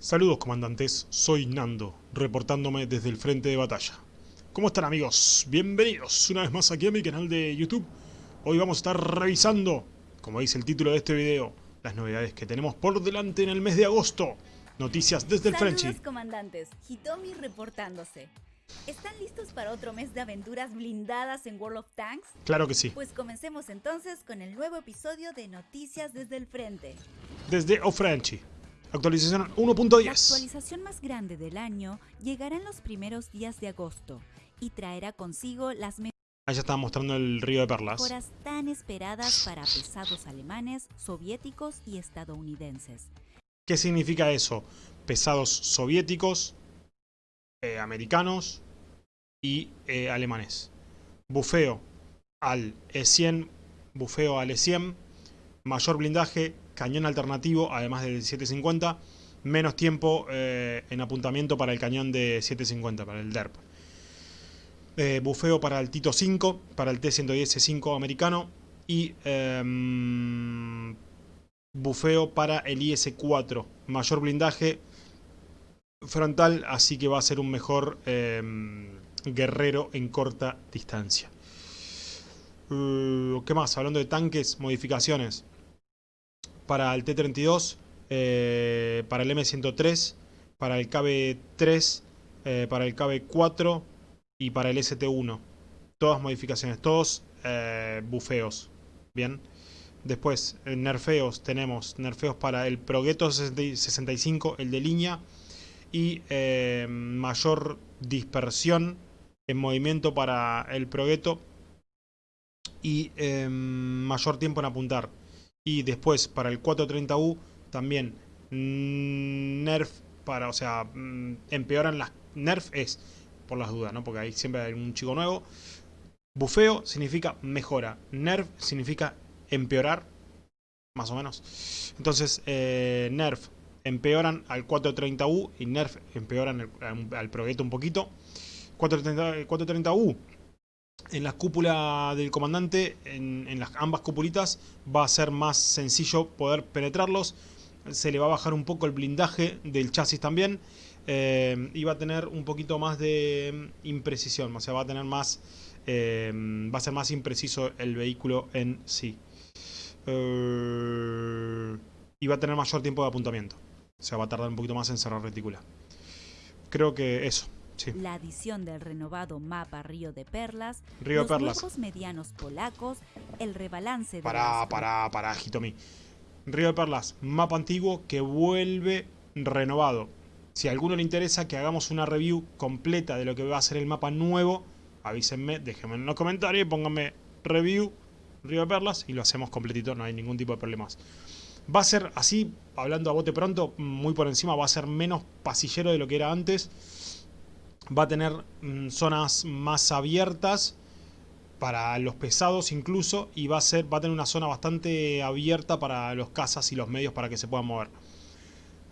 Saludos comandantes, soy Nando, reportándome desde el frente de batalla. ¿Cómo están amigos? Bienvenidos una vez más aquí a mi canal de YouTube. Hoy vamos a estar revisando, como dice el título de este video, las novedades que tenemos por delante en el mes de agosto. Noticias desde el Saludos Frenchy. comandantes, Hitomi reportándose. ¿Están listos para otro mes de aventuras blindadas en World of Tanks? Claro que sí. Pues comencemos entonces con el nuevo episodio de Noticias desde el Frente. Desde O Actualización La 1.10. actualización más grande del año llegará en los primeros días de agosto y traerá consigo las Ahí ya estaba mostrando el río de perlas. mejoras tan esperadas para pesados alemanes, soviéticos y estadounidenses. ¿Qué significa eso? Pesados soviéticos, eh, americanos y eh, alemanes. Bufeo al E100, bufeo al E100, mayor blindaje, cañón alternativo, además del 750, menos tiempo eh, en apuntamiento para el cañón de 750, para el DERP. Eh, bufeo para el Tito 5, para el T-110C5 americano y em, bufeo para el IS-4. Mayor blindaje frontal, así que va a ser un mejor em, guerrero en corta distancia. Uh, ¿Qué más? Hablando de tanques, modificaciones. Para el T-32, eh, para el M103, para el KB-3, eh, para el KB-4 y para el ST1. Todas modificaciones, todos eh, bufeos. Bien. Después, nerfeos, tenemos nerfeos para el Progetto 65, el de línea. Y mayor dispersión en movimiento para el Progetto. Y eh, mayor tiempo en apuntar. Y después, para el 430U, también mm, nerf para, o sea, mm, empeoran las... Nerf es, por las dudas, ¿no? Porque ahí siempre hay un chico nuevo. Bufeo significa mejora. Nerf significa empeorar, más o menos. Entonces, eh, Nerf empeoran al 430U y Nerf empeoran al, al un poquito. 430, 430U en la cúpula del comandante, en, las ambas cupulitas, va a ser más sencillo poder penetrarlos. Se le va a bajar un poco el blindaje del chasis también. eh, y va a tener un poquito más de mm, imprecisión. O sea, va a tener más. eh, va a ser más impreciso el vehículo en sí. Eh, y va a tener mayor tiempo de apuntamiento. O sea, va a tardar un poquito más en cerrar retícula. Creo que eso. Sí. La adición del renovado mapa Río de Perlas, Río de los Perlas. medianos polacos, el rebalance de Pará, las- pará, pará, Hitomi. Río de Perlas, mapa antiguo que vuelve renovado. Si a alguno le interesa que hagamos una review completa de lo que va a ser el mapa nuevo, avísenme, déjenme en los comentarios y pónganme review Río de Perlas y lo hacemos completito, no hay ningún tipo de problemas. Va a ser así, hablando a bote pronto, muy por encima, va a ser menos pasillero de lo que era antes. Va a tener mm, zonas más abiertas para los pesados incluso y va a ser va a tener una zona bastante abierta para los cazas y los medios para que se puedan mover.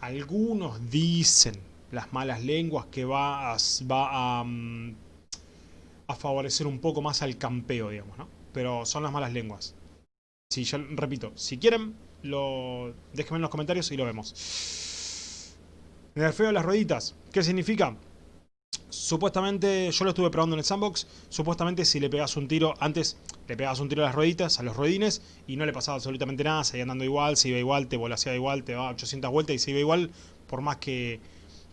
Algunos dicen las malas lenguas que va a, va mm, a favorecer un poco más al campeo, digamos, ¿no? Pero son las malas lenguas. Si yo repito, si quieren, lo déjenme en los comentarios y lo vemos. Nerfeo de las rueditas. ¿Qué significa? Supuestamente, yo lo estuve probando en el sandbox. Supuestamente, si le pegas un tiro, antes le pegabas un tiro a las rueditas, a los ruedines, y no le pasaba absolutamente nada. Seguía andando igual, se iba igual, te volaseaba igual, te daba 800 vueltas y se iba igual, por más que.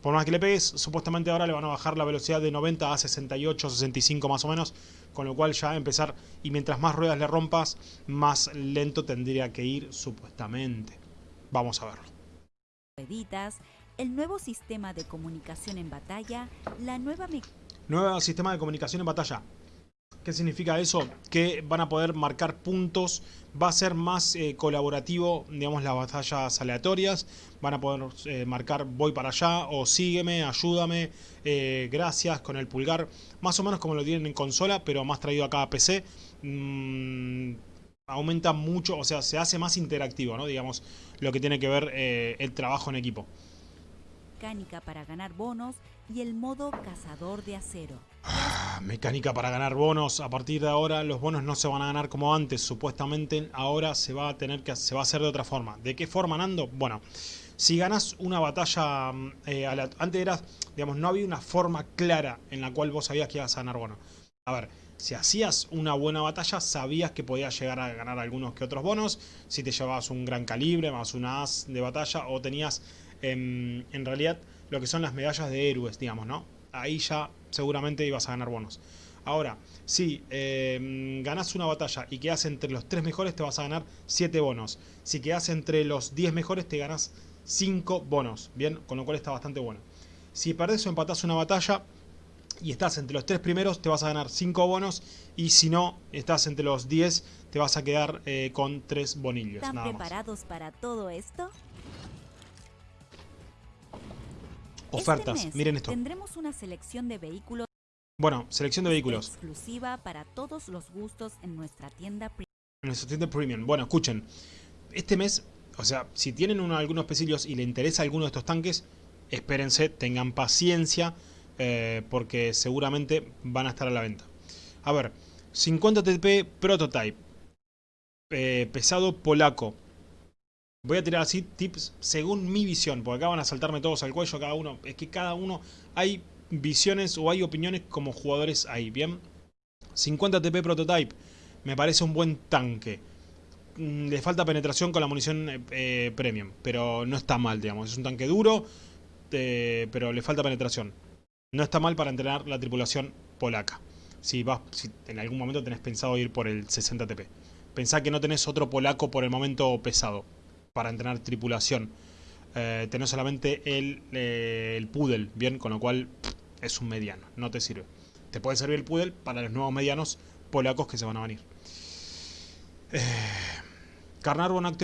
Por más que le pegues, supuestamente ahora le van a bajar la velocidad de 90 a 68, 65 más o menos, con lo cual ya empezar, y mientras más ruedas le rompas, más lento tendría que ir, supuestamente. Vamos a verlo. El nuevo sistema de comunicación en batalla, la nueva Nuevo sistema de comunicación en batalla. ¿Qué significa eso? Que van a poder marcar puntos. Va a ser más eh, colaborativo, digamos, las batallas aleatorias. Van a poder eh, marcar voy para allá o sígueme, ayúdame, eh, gracias con el pulgar. Más o menos como lo tienen en consola, pero más traído acá a PC. Mm, aumenta mucho, o sea, se hace más interactivo, ¿no? Digamos, lo que tiene que ver eh, el trabajo en equipo. Mecánica para ganar bonos y el modo cazador de acero. Ah, Mecánica para ganar bonos. A partir de ahora los bonos no se van a ganar como antes. Supuestamente ahora se va a tener que se va a hacer de otra forma. ¿De qué forma, Nando? Bueno, si ganas una batalla, mm, eh, antes eras, digamos, no había una forma clara en la cual vos sabías que ibas a ganar bono. A ver, si hacías una buena batalla, sabías que podías llegar a ganar algunos que otros bonos. Si te llevabas un gran calibre, más un as de batalla, o tenías em, en realidad lo que son las medallas de héroes, digamos, ¿no? Ahí ya seguramente ibas a ganar bonos. Ahora, si eh, ganas una batalla y quedas entre los 3 mejores, te vas a ganar 7 bonos. Si quedas entre los 10 mejores, te ganas 5 bonos. Bien, con lo cual está bastante bueno. Si perdés o empatás una batalla y estás entre los 3 primeros, te vas a ganar 5 bonos. Y si no, estás entre los 10, te vas a quedar eh, con 3 bonillos. ¿Están preparados para todo esto? Ofertas, este miren esto. Tendremos una selección de vehículos bueno, selección de vehículos. Exclusiva para todos los gustos en nuestra tienda premium. En nuestra tienda premium. Bueno, escuchen. Este mes, o sea, si tienen uno, algunos pesillos y le interesa alguno de estos tanques, espérense, tengan paciencia, eh, porque seguramente van a estar a la venta. A ver, 50 TP Prototype. Eh, pesado polaco. Voy a tirar así tips según mi visión, porque acá van a saltarme todos al cuello cada uno. Es que cada uno hay visiones o hay opiniones como jugadores ahí, ¿bien? 50 TP Prototype, me parece un buen tanque. Mm, le falta penetración con la munición eh, eh, premium, pero no está mal, digamos. Es un tanque duro, eh, pero le falta penetración. No está mal para entrenar la tripulación polaca. Si, vas, si en algún momento tenés pensado ir por el 60 TP. Pensá que no tenés otro polaco por el momento pesado para entrenar tripulación. tenés solamente el, el Poodle, ¿bien? Con lo cual es un mediano, no te sirve. Te puede servir el Pudel para los nuevos medianos polacos que se van a venir. Eh, Carnarvon mm,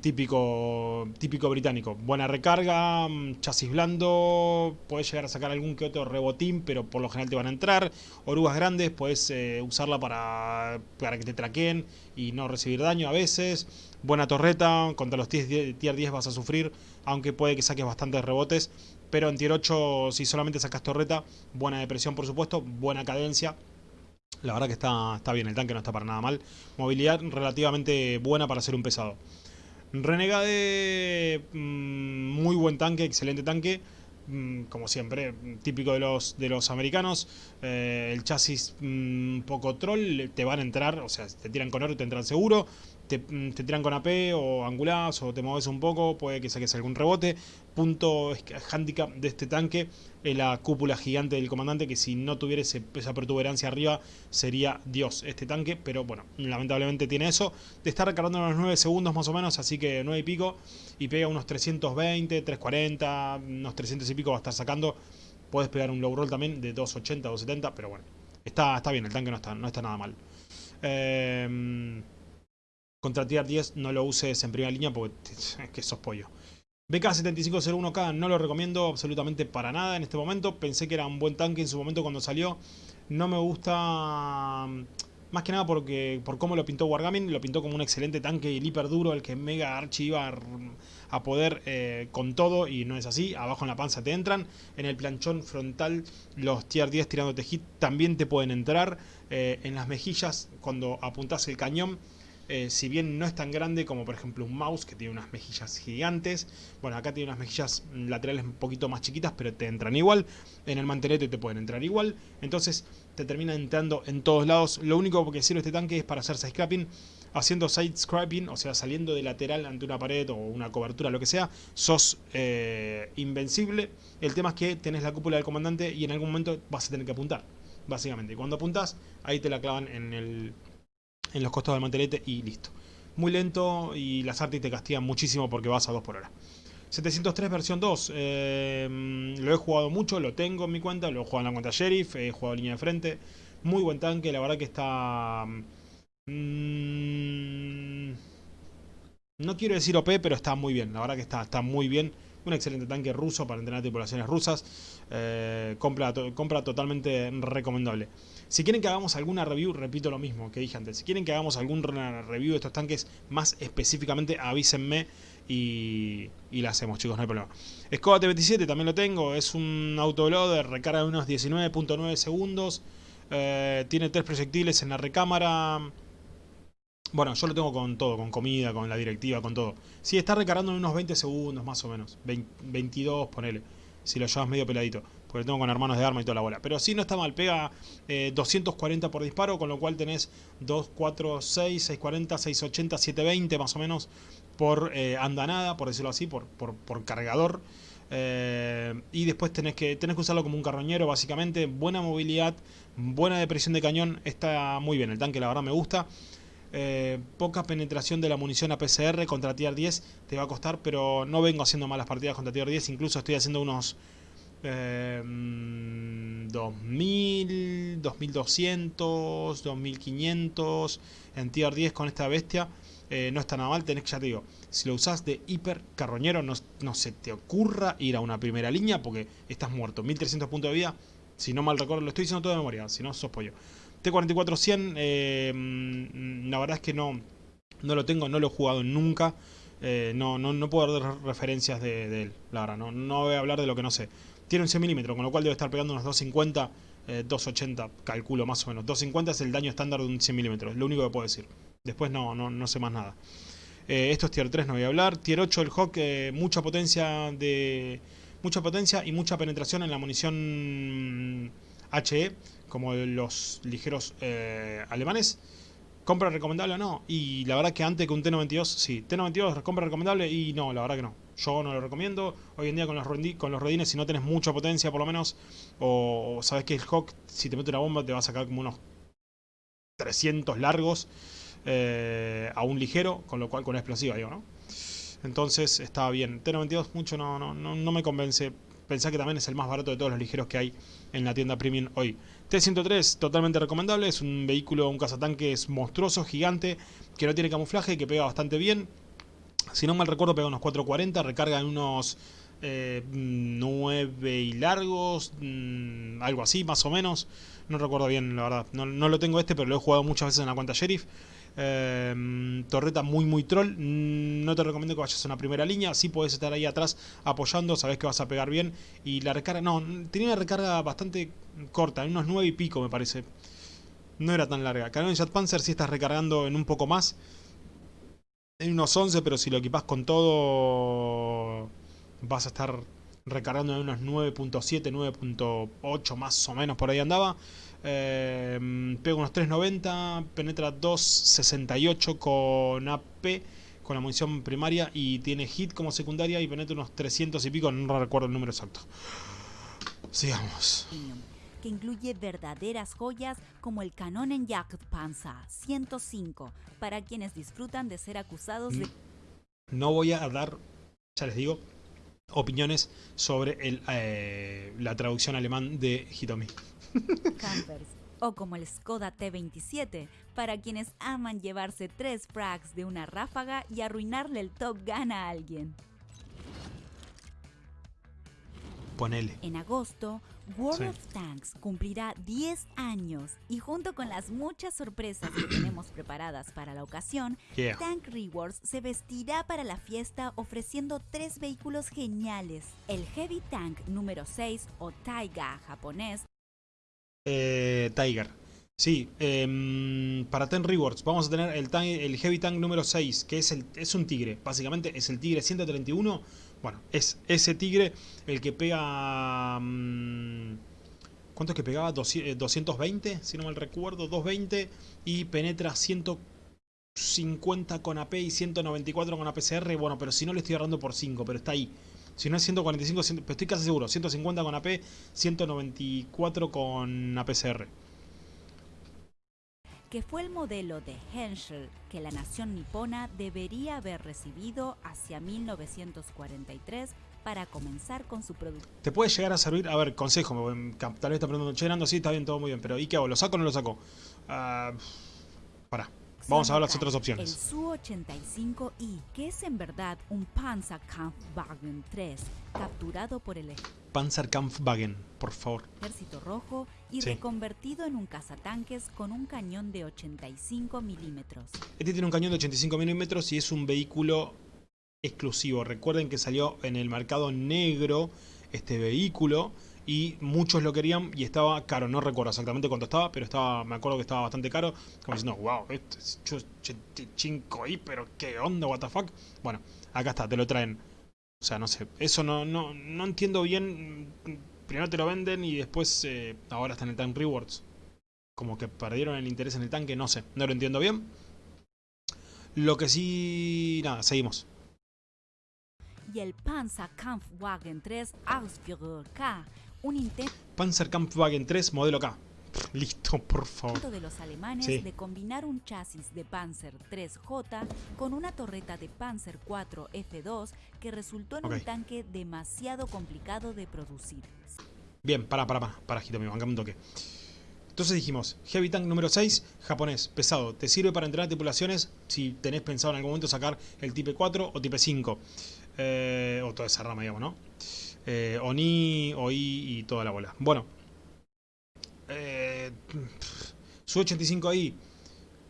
típico, típico británico. Buena recarga, mm, chasis blando, puedes llegar a sacar algún que otro rebotín, pero por lo general te van a entrar. Orugas grandes, puedes eh, usarla para, para que te traqueen y no recibir daño a veces. Buena torreta, contra los tier 10 vas a sufrir, aunque puede que saques bastantes rebotes. Pero en tier 8, si solamente sacas torreta, buena depresión por supuesto, buena cadencia. La verdad que está, está bien, el tanque no está para nada mal. Movilidad relativamente buena para ser un pesado. Renegade, mm, muy buen tanque, excelente tanque. Mm, como siempre, típico de los, de los americanos. Eh, el chasis un mm, poco troll, te van a entrar, o sea, te tiran con oro y te entran seguro. Te, te, tiran con AP o angulás o te mueves un poco, puede que saques algún rebote punto handicap de este tanque es la cúpula gigante del comandante que si no tuviera esa protuberancia arriba sería Dios este tanque, pero bueno, lamentablemente tiene eso. Te está recargando unos 9 segundos más o menos, así que 9 y pico y pega unos 320, 340, unos 300 y pico va a estar sacando. Puedes pegar un low roll también de 280, 270, pero bueno, está, está bien, el tanque no está, no está nada mal. Eh, contra tier 10 no lo uses en primera línea porque es que sos pollo. BK7501K no lo recomiendo absolutamente para nada en este momento. Pensé que era un buen tanque en su momento cuando salió. No me gusta... Mm, más que nada porque por cómo lo pintó Wargaming. Lo pintó como un excelente tanque y hiper duro. El que Mega Archie iba a, poder eh, con todo. Y no es así. Abajo en la panza te entran. En el planchón frontal los tier 10 tirándote hit también te pueden entrar. Eh, en las mejillas cuando apuntas el cañón eh, si bien no es tan grande como por ejemplo un mouse que tiene unas mejillas gigantes, bueno acá tiene unas mejillas laterales un poquito más chiquitas pero te entran igual, en el mantelete te pueden entrar igual, entonces te termina entrando en todos lados, lo único que sirve este tanque es para hacer side scrapping, haciendo side scrapping, o sea saliendo de lateral ante una pared o una cobertura, lo que sea, sos eh, invencible, el tema es que tenés la cúpula del comandante y en algún momento vas a tener que apuntar, básicamente, y cuando apuntas ahí te la clavan en el en los costados del mantelete y listo. Muy lento y las artes te castigan muchísimo porque vas a 2 por hora. 703 versión 2, eh, lo he jugado mucho, lo tengo en mi cuenta, lo he jugado en la cuenta Sheriff, he jugado línea de frente, muy buen tanque, la verdad que está... Mm, no quiero decir OP, pero está muy bien, la verdad que está, está muy bien. Un excelente tanque ruso para entrenar tripulaciones rusas, eh, compra, compra totalmente recomendable. Si quieren que hagamos alguna review, repito lo mismo que dije antes. Si quieren que hagamos alguna review de estos tanques más específicamente, avísenme y, y la hacemos, chicos, no hay problema. Escoba T27 también lo tengo. Es un autoloader, recarga de unos 19.9 segundos. Eh, tiene tres proyectiles en la recámara. Bueno, yo lo tengo con todo, con comida, con la directiva, con todo. Sí, está recargando en unos 20 segundos más o menos. 22, ponele. Si lo llevas medio peladito. Porque tengo con hermanos de arma y toda la bola. Pero sí, no está mal. Pega 240 eh, por disparo, con lo cual tenés 2, 4, 6, 640, 680, 720 más o menos por eh, andanada, por decirlo así, por, cargador. Eh, y después tenés que, tenés que usarlo como un carroñero, básicamente. Buena movilidad, buena depresión de cañón. Está muy bien, el tanque la verdad me gusta. Poca penetración de la munición a PCR contra Tier 10 te va a costar, pero no vengo haciendo malas partidas contra Tier 10. Incluso estoy haciendo unos 2000, 2200, 2500 en Tier 10 con esta bestia. Eh, no está nada mal, tenés que, ya te digo, si lo usás de hiper carroñero, no, no se te ocurra ir a una primera línea porque estás muerto. 1300 puntos de vida, si no mal recuerdo, lo estoy diciendo todo de memoria, si no sos pollo. T44-100, eh, mm, la verdad es que no, no lo tengo, no lo he jugado nunca. Eh, no, no, no, puedo dar referencias de, él, la verdad, no, no voy a hablar de lo que no sé. Tiene un 100 milímetros, con lo cual debe estar pegando unos 250, 280, calculo más o menos. 250 es el daño estándar de un 100 milímetros, es lo único que puedo decir. Después no, no, no sé más nada. Eh, esto es tier 3, no voy a hablar. Tier 8 el Hawk, eh, mucha potencia de mucha potencia y mucha penetración en la munición HE, como los ligeros eh, alemanes. ¿Compra recomendable o no? Y la verdad que antes que un T92, sí. T92, ¿compra recomendable? Y no, la verdad que no. Yo no lo recomiendo. Hoy en día con los, con rodines, si no tenés mucha potencia por lo menos, o, sabes que el Hawk, si te mete una bomba, te va a sacar como unos 300 largos. Eh, a un ligero, con lo cual con una explosiva, digo, ¿no? Entonces estaba bien. T92 mucho no, no, no, me convence. Pensá que también es el más barato de todos los ligeros que hay en la tienda premium hoy. T103, totalmente recomendable. Es un vehículo, un cazatanque es monstruoso, gigante, que no tiene camuflaje, que pega bastante bien. Si no mal recuerdo, pega unos 440, recarga en unos 9 eh, y largos, mm, algo así, más o menos. No recuerdo bien, la verdad. No, no, lo tengo este, pero lo he jugado muchas veces en la cuenta Sheriff. Em, torreta muy muy troll. Mm, no te recomiendo que vayas a una primera línea. Si puedes estar ahí atrás apoyando, sabes que vas a pegar bien. Y la recarga, no, tenía una recarga bastante corta, unos 9 y pico me parece. No era tan larga. Canon Jet Panzer si estás recargando en un poco más. En unos 11, pero si lo equipas con todo, vas a estar recargando en unos 9.7, 9.8 más o menos por ahí andaba. Eh, pega unos 3.90, penetra 2.68 con AP, con la munición primaria y tiene hit como secundaria y penetra unos 300 y pico, no recuerdo el número exacto. Sigamos. Que incluye verdaderas joyas como el canon en Jagdpanzer 105 para quienes disfrutan de ser acusados de... No voy a dar, ya les digo, opiniones sobre el, eh, la traducción alemán de Hitomi. Campers, o como el Skoda T27, para quienes aman llevarse tres frags de una ráfaga y arruinarle el Top Gun a alguien. Ponele. En agosto, World of Tanks cumplirá 10 años y junto con las muchas sorpresas que tenemos preparadas para la ocasión, Tank Rewards se vestirá para la fiesta ofreciendo tres vehículos geniales. El Heavy Tank número 6 o Taiga japonés eh, Tiger. Sí, em, para Ten Rewards vamos a tener el, el Heavy Tank número 6, que es, el, es un tigre. Básicamente es el tigre 131. Bueno, es ese tigre el que pega... Mm, ¿Cuánto es que pegaba? 220, eh, si no mal recuerdo, 220 y penetra 150 con AP y 194 con APCR. Bueno, pero si no le estoy agarrando por 5, pero está ahí. Si no es 145, pero estoy casi seguro. 150 con AP, 194 con APCR. Que fue el modelo de Henschel que la nación nipona debería haber recibido hacia 1943 para comenzar con su producto. Te puede llegar a servir, a ver, consejo, tal vez está preguntando, che, Nando, sí, está bien, todo muy bien, pero ¿y qué hago? ¿Lo saco o no lo saco? Uh, pará. Vamos a ver las otras opciones. El Su-85I, que es en verdad un Panzerkampfwagen 3, capturado por el Panzerkampfwagen, por favor. Ejército Rojo y reconvertido en un cazatanques con un cañón de 85 milímetros. Este tiene un cañón de 85 milímetros y es un vehículo exclusivo. Recuerden que salió en el mercado negro este vehículo y muchos lo querían y estaba caro, no recuerdo exactamente cuánto estaba, pero estaba, me acuerdo que estaba bastante caro, como diciendo, wow, este es 5 i pero qué onda, what the fuck. Bueno, acá está, te lo traen. O sea, no sé, eso no, no, no entiendo bien, primero te lo venden y después eh, ahora está en el Tank Rewards. Como que perdieron el interés en el tanque, no sé, no lo entiendo bien. Lo que sí... Nada, seguimos y el Panzerkampfwagen 3 Ausführer K, un intento Panzerkampfwagen 3 modelo K. Listo, por favor. de los alemanes de combinar un chasis de Panzer 3J con una torreta de Panzer 4 F2 que resultó en un tanque demasiado complicado de producir. Bien, para, para, para, para, Hitomi, bancame un toque. Entonces dijimos, Heavy Tank número 6, japonés, pesado. Te sirve para entrenar tripulaciones si tenés pensado en algún momento sacar el Type 4 o Type 5. Eh, o toda esa rama, digamos, ¿no? Eh, Oni, OI y toda la bola. Bueno. Eh, su 85i,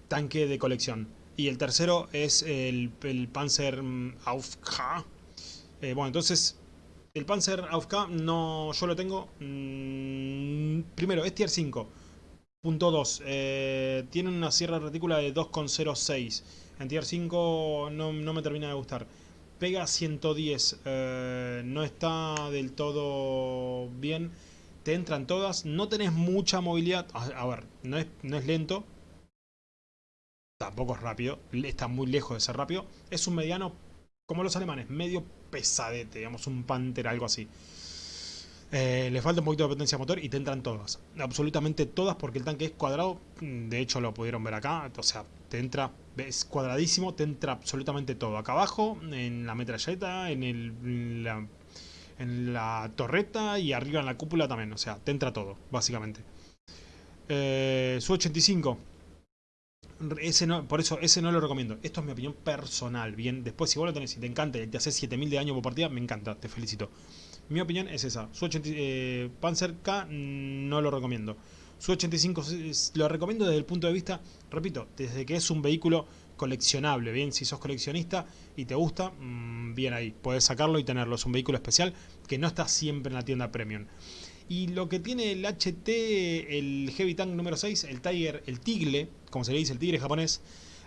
tanque de colección. Y el tercero es el, Panzer Aufka. Eh, bueno, entonces, el Panzer Aufka no, yo lo tengo. Mm, primero, es tier 5. Punto 2. tiene una sierra retícula de 2,06. En tier 5 no, no me termina de gustar pega 110, eh, no está del todo bien, te entran todas, no tenés mucha movilidad, a, ver, no es, no es lento, tampoco es rápido, está muy lejos de ser rápido, es un mediano, como los alemanes, medio pesadete, digamos un Panther, algo así. Eh, le falta un poquito de potencia motor y te entran todas. Absolutamente todas porque el tanque es cuadrado. De hecho lo pudieron ver acá. O sea, te entra, es cuadradísimo, te entra absolutamente todo. Acá abajo, en la metralleta, en, el, en, la, torreta y arriba en la cúpula también. O sea, te entra todo, básicamente. Eh, su 85. Ese no, por eso ese no lo recomiendo. Esto es mi opinión personal. Bien, después si vos lo tenés y te encanta y te haces 7000 de daño por partida, me encanta, te felicito. Mi opinión es esa. Su 80, eh, Panzer K no lo recomiendo. Su 85 lo recomiendo desde el punto de vista, repito, desde que es un vehículo coleccionable. Bien, si sos coleccionista y te gusta, mm, bien ahí, puedes sacarlo y tenerlo. Es un vehículo especial que no está siempre en la tienda premium. Y lo que tiene el HT, el Heavy Tank número 6, el Tiger, el Tigle, como se le dice, el tigre japonés,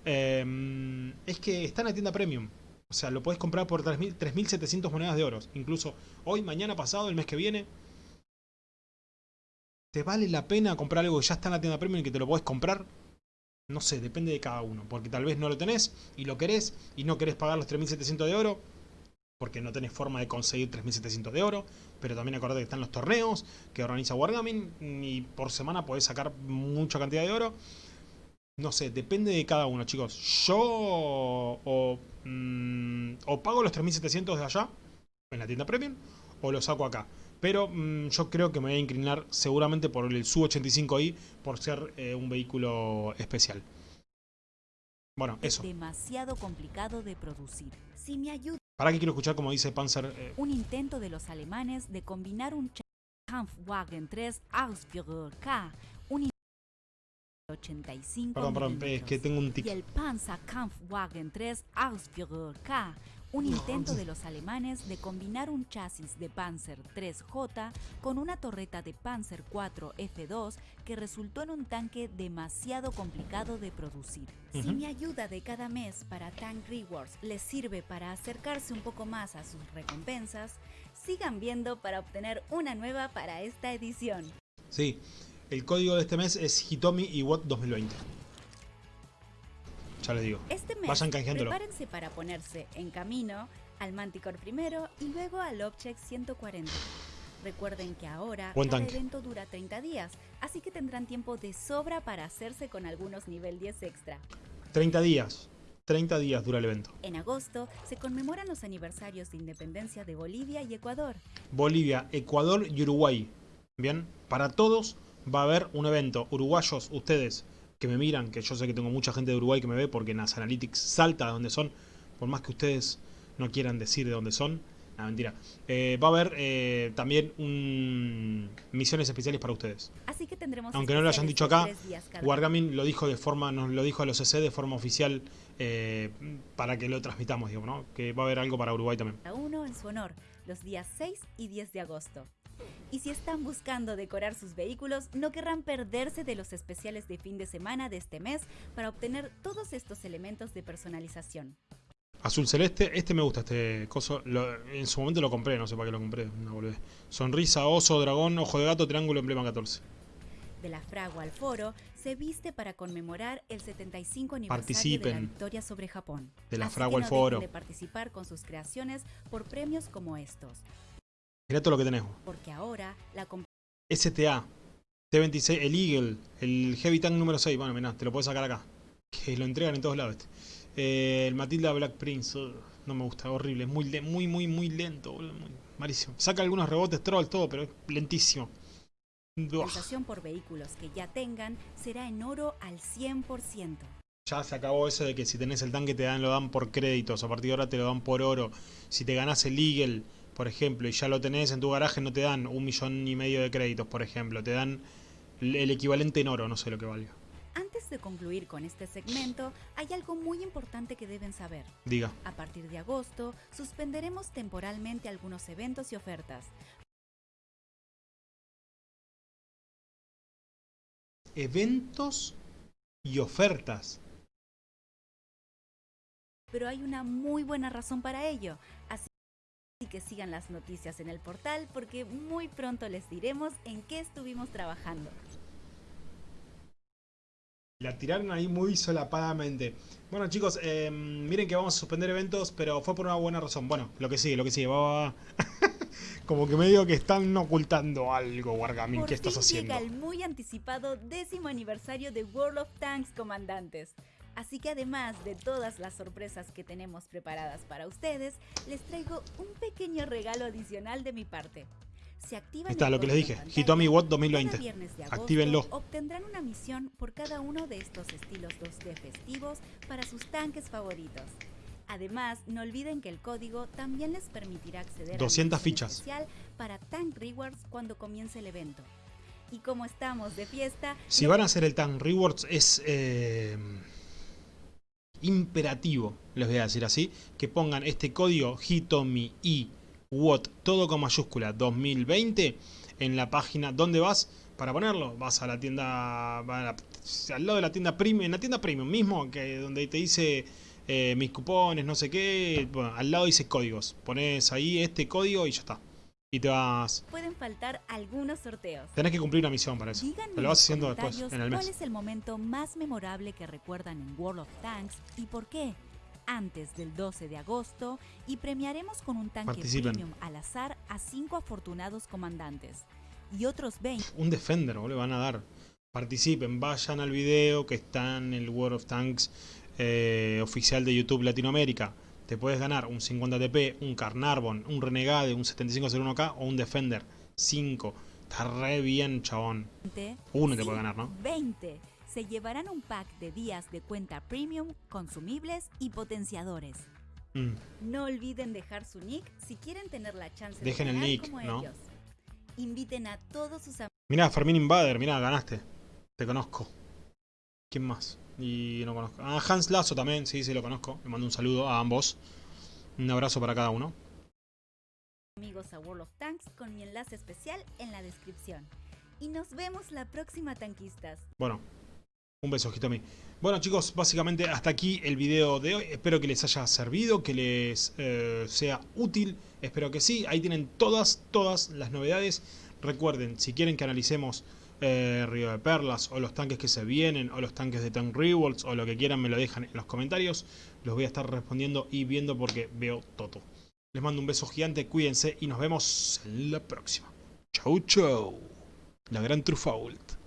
em, es que está en la tienda premium. O sea, lo puedes comprar por 3.700 monedas de oro. Incluso hoy, mañana, pasado, el mes que viene. ¿Te vale la pena comprar algo que ya está en la tienda premium y que te lo puedes comprar? No sé, depende de cada uno. Porque tal vez no lo tenés y lo querés y no querés pagar los 3.700 de oro. Porque no tenés forma de conseguir 3.700 de oro. Pero también acordate que están los torneos que organiza Wargaming. Y por semana podés sacar mucha cantidad de oro. No sé, depende de cada uno, chicos. Yo o, mm, o pago los 3700 de allá, en la tienda premium, o lo saco acá. Pero mm, yo creo que me voy a inclinar seguramente por el Su-85i, por ser eh, un vehículo especial. Bueno, eso. Demasiado complicado de producir. Si me ayuda. ¿Para qué quiero escuchar como dice Panzer? Eh? Un intento de los alemanes de combinar un Kampfwagen 3 Ausführer K, un 85 Perdón, perdón, es que tengo un tic. Y el Panzerkampfwagen 3 Ausführer K, un intento de los alemanes de combinar un chasis de Panzer 3J con una torreta de Panzer 4 F2 que resultó en un tanque demasiado complicado de producir. Si mi ayuda de cada mes para Tank Rewards les sirve para acercarse un poco más a sus recompensas, sigan viendo para obtener una nueva para esta edición. Sí, el código de este mes es Hitomi Iwot 2020. Ya les digo. Este mes, Vayan canjeándolo. prepárense para ponerse en camino al Manticore primero y luego al Object 140. Recuerden que ahora el evento dura 30 días, así que tendrán tiempo de sobra para hacerse con algunos nivel 10 extra. 30 días. 30 días dura el evento. En agosto se conmemoran los aniversarios de independencia de Bolivia y Ecuador. Bolivia, Ecuador y Uruguay. Bien, para todos va a haber un evento. Uruguayos, ustedes que me miran, que yo sé que tengo mucha gente de Uruguay que me ve porque Nas Analytics salta de donde son, por más que ustedes no quieran decir de dónde son. No, mentira. Eh, va a haber eh, también un... misiones especiales para ustedes. Así que tendremos Aunque no lo hayan dicho acá, Wargaming lo dijo de forma, nos lo dijo a los CC de forma oficial eh, para que lo transmitamos, digo, Que va a haber algo para Uruguay también. Uno en su honor, los días 6 y 10 de agosto. Y si están buscando decorar sus vehículos, no querrán perderse de los especiales de fin de semana de este mes para obtener todos estos elementos de personalización. Azul celeste, este me gusta, este coso. en su momento lo compré, no sé para qué lo compré. Sonrisa, oso, dragón, ojo de gato, triángulo, emblema 14. De la fragua al foro, se viste para conmemorar el 75 aniversario de la victoria sobre Japón. De la fragua al foro. de participar con sus creaciones por premios como estos. Mira todo lo que tenemos. Porque ahora la STA, T26, el Eagle, el Heavy Tank número 6. Bueno, mira, te lo puedes sacar acá. Que lo entregan en todos lados. Este. Eh, el Matilda Black Prince, no me gusta, horrible, muy, muy, muy, muy lento, malísimo. Saca algunos rebotes troll, todo, pero es lentísimo. La por vehículos que ya tengan será en oro al 100%. Ya se acabó eso de que si tenés el tanque te dan lo dan por créditos, a partir de ahora te lo dan por oro. Si te ganás el Eagle, por ejemplo, y ya lo tenés en tu garaje, no te dan un millón y medio de créditos, por ejemplo. Te dan el equivalente en oro, no sé lo que valga. Antes de concluir con este segmento, hay algo muy importante que deben saber. Diga. A partir de agosto, suspenderemos temporalmente algunos eventos y ofertas. Eventos y ofertas. Pero hay una muy buena razón para ello. Así que sigan las noticias en el portal porque muy pronto les diremos en qué estuvimos trabajando. La tiraron ahí muy solapadamente. Bueno chicos, em, miren que vamos a suspender eventos, pero fue por una buena razón. Bueno, lo que sigue, lo que sigue. Va, Como que me digo que están ocultando algo, Wargaming. ¿Qué estás haciendo? llega el muy anticipado décimo aniversario de World of Tanks, comandantes. Así que además de todas las sorpresas que tenemos preparadas para ustedes, les traigo un pequeño regalo adicional de mi parte. Se activa Está lo que les dije, Hitomi Watt 2020. Actívenlo. Obtendrán una misión por cada uno de estos estilos 2D festivos para sus tanques favoritos. Además, no olviden que el código también les permitirá acceder 200 a fichas especial para Tank Rewards cuando comience el evento. Y como estamos de fiesta... Si van a hacer el Tank Rewards es eh, imperativo, les voy a decir así, que pongan este código Hitomi y todo con mayúscula, 2020, en la página, ¿dónde vas? Para ponerlo, vas a la tienda, al lado de la tienda premium, en la tienda premium mismo, que donde te dice eh, mis cupones, no sé qué, bueno, al lado dice códigos, pones ahí este código y ya está. Y te vas... Pueden faltar algunos sorteos. Tenés que cumplir una misión para eso. Díganme lo vas haciendo después, en el mes. ¿Cuál es el momento más memorable que recuerdan en World of Tanks y por qué? antes del 12 de agosto y premiaremos con un tanque premium al azar a 5 afortunados comandantes. Y otros 20. Un Defender, le van a dar. Participen, vayan al video que está en el World of Tanks eh, oficial de YouTube Latinoamérica. Te puedes ganar un 50 TP, un Carnarvon, un Renegade, un 7501K o un Defender. 5. Está re bien, chabón. Uno te puede ganar, ¿no? 20 se llevarán un pack de días de cuenta premium, consumibles y potenciadores. Mm. No olviden dejar su nick si quieren tener la chance Dejen de ganar el nick, ¿no? Inviten a todos sus amigos. Mira, Fermín Invader, mira, ganaste. Te conozco. ¿Quién más? Y no conozco. Ah, Hans Lazo también, sí, sí lo conozco. Le mando un saludo a ambos. Un abrazo para cada uno. Amigos a World of Tanks con mi enlace especial en la descripción. Y nos vemos la próxima, tanquistas. Bueno, un beso, Hitomi. Bueno chicos, básicamente hasta aquí el video de hoy. Espero que les haya servido, que les eh, sea útil. Espero que sí. Ahí tienen todas, todas las novedades. Recuerden, si quieren que analicemos eh, Río de Perlas o los tanques que se vienen o los tanques de Tank Rewards o lo que quieran me lo dejan en los comentarios. Los voy a estar respondiendo y viendo porque veo todo. Les mando un beso gigante, cuídense y nos vemos en la próxima. Chau chau. La gran Trufault.